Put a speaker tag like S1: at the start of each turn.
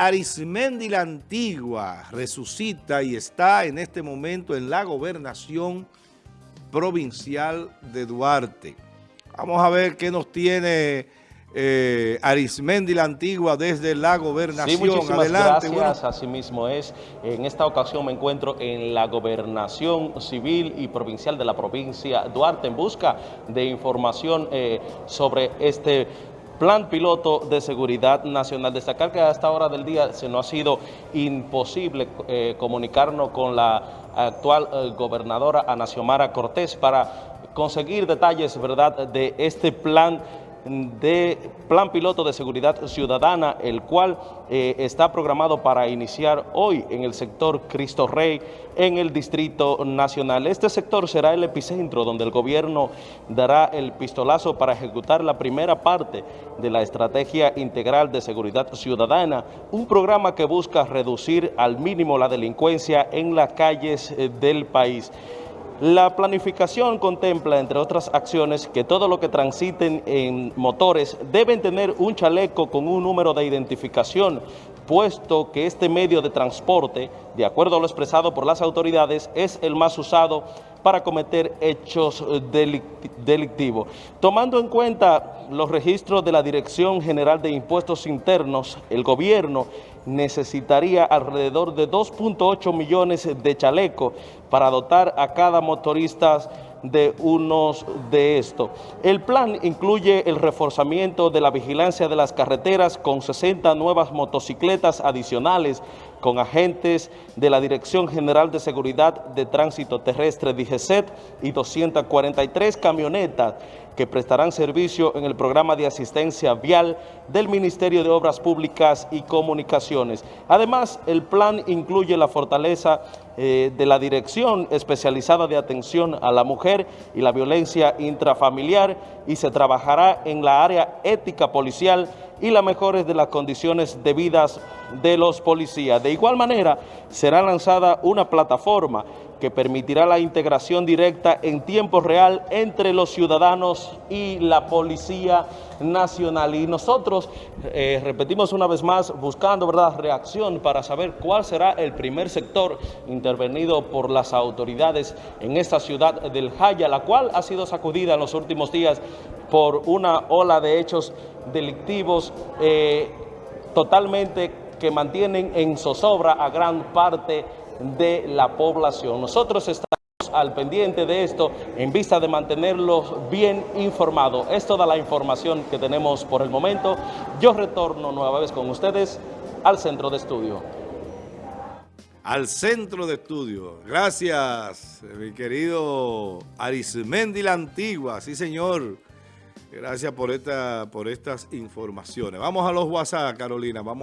S1: Arismendi la Antigua resucita y está en este momento en la gobernación provincial de Duarte. Vamos a ver qué nos tiene eh, Arismendi la Antigua desde la gobernación.
S2: Sí, muchísimas Adelante, gracias. Así mismo es. En esta ocasión me encuentro en la gobernación civil y provincial de la provincia Duarte en busca de información eh, sobre este Plan piloto de seguridad nacional. Destacar que a esta hora del día se nos ha sido imposible eh, comunicarnos con la actual eh, gobernadora Ana Xiomara Cortés para conseguir detalles ¿verdad? de este plan de Plan Piloto de Seguridad Ciudadana, el cual eh, está programado para iniciar hoy en el sector Cristo Rey, en el Distrito Nacional. Este sector será el epicentro donde el gobierno dará el pistolazo para ejecutar la primera parte de la Estrategia Integral de Seguridad Ciudadana, un programa que busca reducir al mínimo la delincuencia en las calles eh, del país. La planificación contempla, entre otras acciones, que todo lo que transiten en motores deben tener un chaleco con un número de identificación, puesto que este medio de transporte, de acuerdo a lo expresado por las autoridades, es el más usado para cometer hechos delictivos. Tomando en cuenta los registros de la Dirección General de Impuestos Internos, el gobierno necesitaría alrededor de 2.8 millones de chalecos para dotar a cada motorista de unos de estos. El plan incluye el reforzamiento de la vigilancia de las carreteras con 60 nuevas motocicletas adicionales con agentes de la Dirección General de Seguridad de Tránsito Terrestre DGCET y 243 camionetas que prestarán servicio en el programa de asistencia vial del Ministerio de Obras Públicas y Comunicaciones. Además, el plan incluye la fortaleza eh, de la Dirección Especializada de Atención a la Mujer y la Violencia Intrafamiliar y se trabajará en la área ética policial y las mejores de las condiciones de vidas de los policías. De igual manera, será lanzada una plataforma que permitirá la integración directa en tiempo real entre los ciudadanos y la Policía Nacional. Y nosotros, eh, repetimos una vez más, buscando ¿verdad? reacción para saber cuál será el primer sector intervenido por las autoridades en esta ciudad del Jaya, la cual ha sido sacudida en los últimos días por una ola de hechos delictivos eh, totalmente que mantienen en zozobra a gran parte de la población. Nosotros estamos al pendiente de esto en vista de mantenerlos bien informados. Es toda la información que tenemos por el momento. Yo retorno nueva vez con ustedes al centro de estudio.
S1: Al centro de estudio. Gracias, mi querido Arismendi la Antigua. Sí, señor. Gracias por, esta, por estas informaciones. Vamos a los WhatsApp, Carolina. Vamos